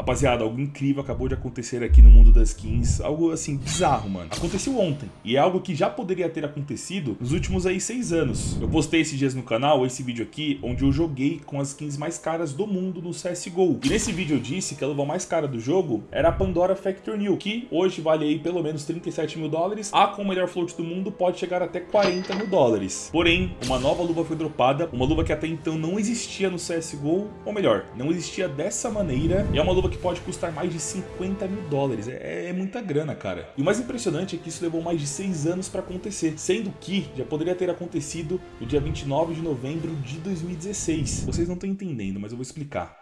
Rapaziada, algo incrível acabou de acontecer aqui no mundo das skins. Algo, assim, bizarro, mano. Aconteceu ontem. E é algo que já poderia ter acontecido nos últimos aí seis anos. Eu postei esses dias no canal esse vídeo aqui, onde eu joguei com as skins mais caras do mundo no CSGO. E nesse vídeo eu disse que a luva mais cara do jogo era a Pandora Factor New, que hoje vale aí pelo menos 37 mil dólares. A com o melhor float do mundo pode chegar até 40 mil dólares. Porém, uma nova luva foi dropada, uma luva que até então não existia no CSGO, ou melhor, não existia dessa maneira. E é uma luva que pode custar mais de 50 mil dólares. É, é muita grana, cara. E o mais impressionante é que isso levou mais de 6 anos para acontecer, sendo que já poderia ter acontecido no dia 29 de novembro de 2016. Vocês não estão entendendo, mas eu vou explicar.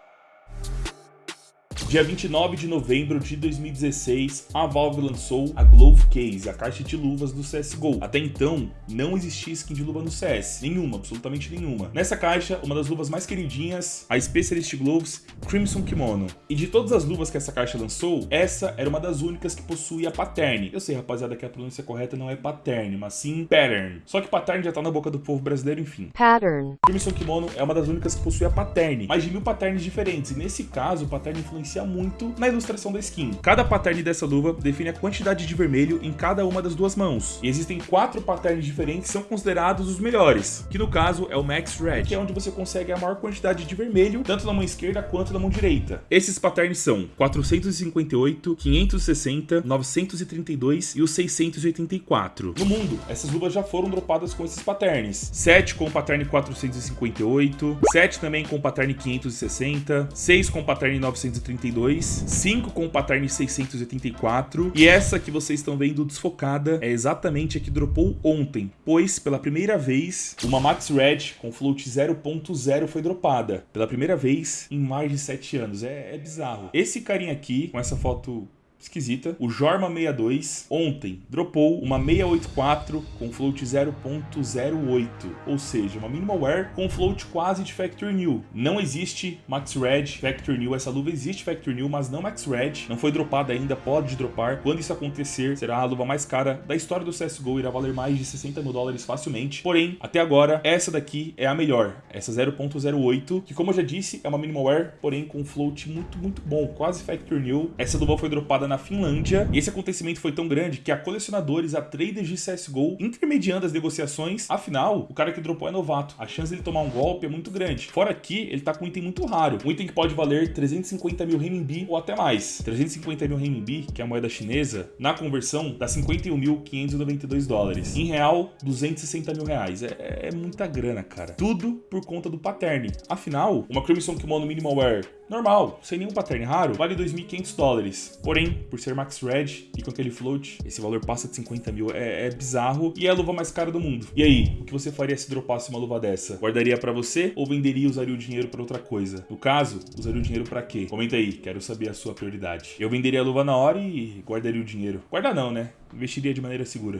Dia 29 de novembro de 2016, a Valve lançou a Glove Case, a caixa de luvas do CSGO. Até então, não existia skin de luva no CS, nenhuma, absolutamente nenhuma. Nessa caixa, uma das luvas mais queridinhas, a Specialist Gloves Crimson Kimono. E de todas as luvas que essa caixa lançou, essa era uma das únicas que possuía pattern. Eu sei, rapaziada, que a pronúncia correta não é pattern, mas sim pattern. Só que pattern já tá na boca do povo brasileiro, enfim. pattern, Crimson Kimono é uma das únicas que possui a pattern, mais de mil patterns diferentes, e nesse caso o pattern influencia muito na ilustração da skin. Cada pattern dessa luva define a quantidade de vermelho em cada uma das duas mãos, e existem quatro patterns diferentes que são considerados os melhores, que no caso é o Max Red, que é onde você consegue a maior quantidade de vermelho, tanto na mão esquerda quanto na mão direita. Esses patterns são 458, 560, 932 e o 684. No mundo, essas luvas já foram dropadas com esses patterns. 7 com o pattern 458, 7 também com o pattern 560, 6 com o pattern 932, 5 com o pattern 684 e essa que vocês estão vendo desfocada é exatamente a que dropou ontem, pois pela primeira vez uma Max Red com float 0.0 foi dropada. Pela primeira vez em mais de 7 anos. É, é bizarro. Esse carinha aqui, com essa foto esquisita. O Jorma62 ontem dropou uma 684 com float 0.08, ou seja, uma minimal wear com float quase de Factor New. Não existe Max Red Factor New, essa luva existe Factor New, mas não Max Red. Não foi dropada ainda, pode dropar. Quando isso acontecer, será a luva mais cara da história do CSGO, irá valer mais de 60 mil dólares facilmente. Porém, até agora, essa daqui é a melhor, essa 0.08, que como eu já disse, é uma minimal wear, porém com float muito, muito bom, quase Factor New. Essa luva foi dropada na Finlândia, e esse acontecimento foi tão grande que a colecionadores, a traders de CSGO, intermediando as negociações, afinal, o cara que dropou é novato, a chance dele tomar um golpe é muito grande. Fora que ele tá com um item muito raro, um item que pode valer 350 mil renminbi ou até mais. 350 mil renminbi, que é a moeda chinesa, na conversão dá 51.592 dólares. Em real, 260 mil reais. É, é muita grana, cara. Tudo por conta do pattern. Afinal, uma Crimson Kimono Minimal Wear normal, sem nenhum pattern raro, vale 2.500 dólares. Porém, por ser Max Red e com aquele float, esse valor passa de 50 mil. É, é bizarro e é a luva mais cara do mundo. E aí, o que você faria se dropasse uma luva dessa? Guardaria pra você ou venderia e usaria o dinheiro pra outra coisa? No caso, usaria o dinheiro pra quê? Comenta aí, quero saber a sua prioridade. Eu venderia a luva na hora e guardaria o dinheiro. Guardar não, né? Investiria de maneira segura.